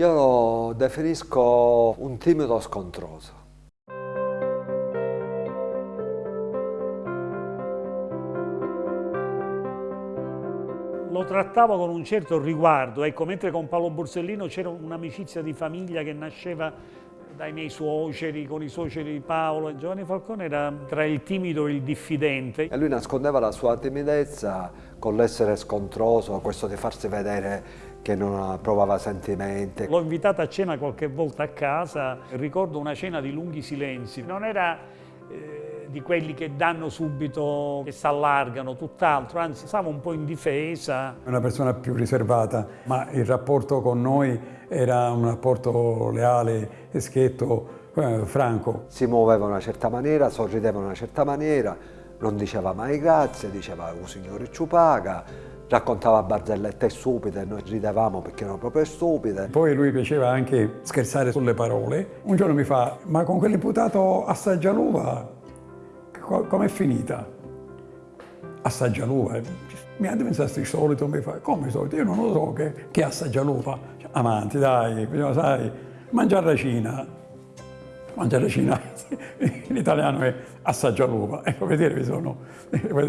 Io lo definisco un timido scontroso. Lo trattavo con un certo riguardo, ecco, mentre con Paolo Borsellino c'era un'amicizia di famiglia che nasceva dai miei suoceri, con i suoceri di Paolo. Giovanni Falcone era tra il timido e il diffidente. E lui nascondeva la sua timidezza con l'essere scontroso, questo di farsi vedere che non provava sentimenti. L'ho invitato a cena qualche volta a casa, ricordo una cena di lunghi silenzi. Non era eh, di quelli che danno subito, che si allargano, tutt'altro, anzi stava un po' in difesa. Una persona più riservata, ma il rapporto con noi era un rapporto leale, schietto, eh, franco. Si muoveva in una certa maniera, sorrideva in una certa maniera, non diceva mai grazie, diceva un signore ci paga, raccontava barzellette stupide, noi ridevamo perché erano proprio stupide. Poi lui piaceva anche scherzare sulle parole. Un giorno mi fa, ma con quell'imputato assaggia l'uva, com'è finita? Assaggia l'uva. Mi ha pensato il solito, mi fa, come solito? Io non lo so che, che assaggia l'uva. Amanti, dai, sai, mangiare racina. Mangiare racina in italiano è assaggia l'uva. Ecco, vedere, mi sono,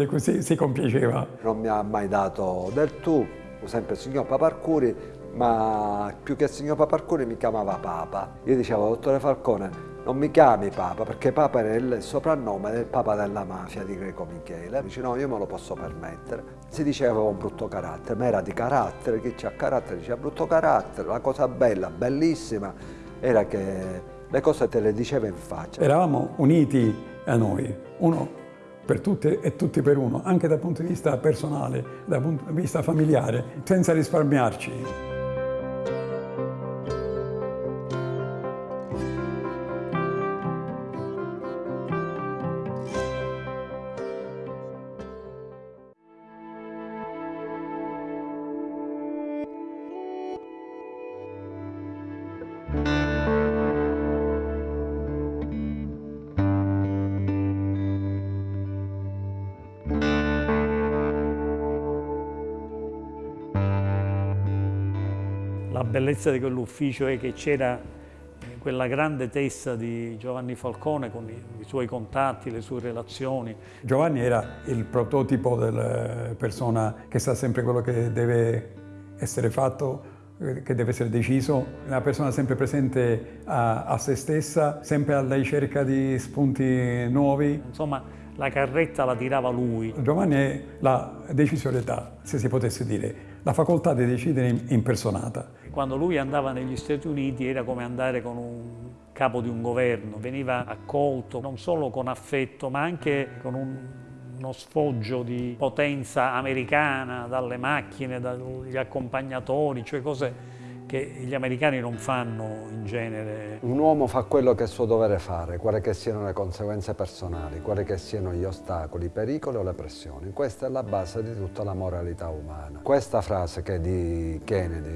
così si compiaceva. Non mi ha mai dato del tu, sempre il signor Paparcuri, ma più che il signor Paparcuri mi chiamava Papa. Io dicevo, dottore Falcone, non mi chiami Papa, perché Papa era il soprannome del Papa della mafia di Greco Michele. Dice no, io me lo posso permettere. Si diceva un brutto carattere, ma era di carattere, chi c'ha carattere diceva brutto carattere. La cosa bella, bellissima, era che le cose te le diceva in faccia. Eravamo uniti a noi, uno per tutti e tutti per uno, anche dal punto di vista personale, dal punto di vista familiare, senza risparmiarci. Bellezza di quell'ufficio è che c'era eh, quella grande testa di Giovanni Falcone con i, suoi contatti, le sue relazioni. Giovanni era il prototipo della persona che sa sempre quello che deve essere fatto, eh, che deve essere deciso, una persona sempre presente a, a se stessa, sempre alla ricerca di spunti nuovi. Insomma, la carretta la tirava lui. Giovanni è la decisorietà, se si potesse dire, la facoltà di decidere impersonata. Quando lui andava negli Stati Uniti era come andare con un capo di un governo, veniva accolto non solo con affetto ma anche con un, uno sfoggio di potenza americana dalle macchine, dagli accompagnatori, cioè cose che gli americani non fanno in genere. Un uomo fa quello che è suo dovere fare, quali che siano le conseguenze personali, quali che siano gli ostacoli, i pericoli o le pressioni. Questa è la base di tutta la moralità umana. Questa frase che è di Kennedy,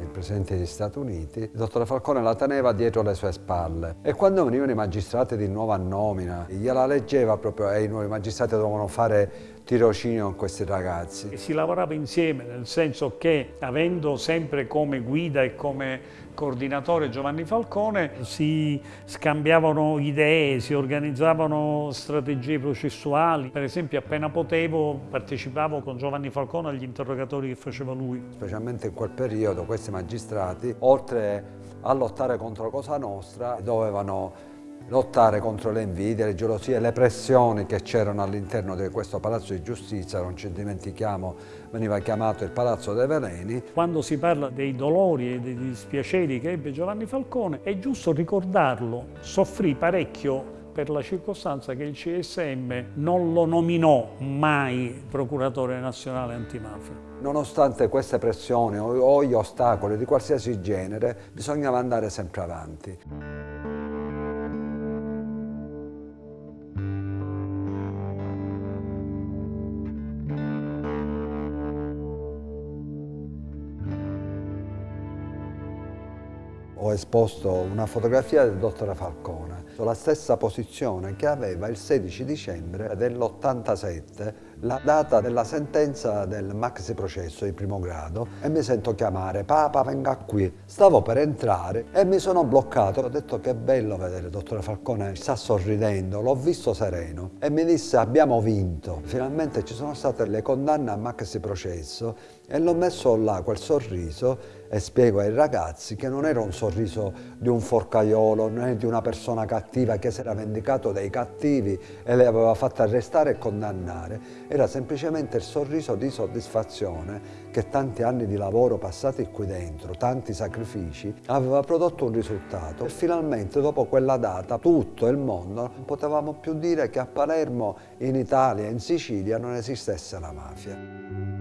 il Presidente degli Stati Uniti, il dottore Falcone la teneva dietro le sue spalle e quando venivano i magistrati di nuova nomina gliela leggeva proprio e i nuovi magistrati dovevano fare tirocinio con questi ragazzi. E si lavorava insieme, nel senso che avendo sempre come guida e come coordinatore Giovanni Falcone si scambiavano idee, si organizzavano strategie processuali. Per esempio appena potevo partecipavo con Giovanni Falcone agli interrogatori che faceva lui. Specialmente in quel periodo questi magistrati, oltre a lottare contro Cosa Nostra, dovevano lottare contro le invidie, le gelosie, le pressioni che c'erano all'interno di questo Palazzo di Giustizia, non ci dimentichiamo, veniva chiamato il Palazzo dei Veleni. Quando si parla dei dolori e dei dispiaceri che ebbe Giovanni Falcone, è giusto ricordarlo, soffrì parecchio per la circostanza che il CSM non lo nominò mai procuratore nazionale antimafia. Nonostante queste pressioni o gli ostacoli di qualsiasi genere, bisognava andare sempre avanti. Ho esposto una fotografia del dottore Falcone, la stessa posizione che aveva il 16 dicembre dell'87 la data della sentenza del maxi processo di primo grado e mi sento chiamare, Papa venga qui. Stavo per entrare e mi sono bloccato. Ho detto che bello vedere il dottore Falcone, sta sorridendo, l'ho visto sereno e mi disse abbiamo vinto. Finalmente ci sono state le condanne a maxi processo e l'ho messo là quel sorriso e spiego ai ragazzi che non era un sorriso di un forcaiolo, né di una persona cattiva che si era vendicato dei cattivi e le aveva fatte arrestare e condannare, era semplicemente il sorriso di soddisfazione che tanti anni di lavoro passati qui dentro, tanti sacrifici, aveva prodotto un risultato e finalmente dopo quella data tutto il mondo non potevamo più dire che a Palermo, in Italia, in Sicilia non esistesse la mafia.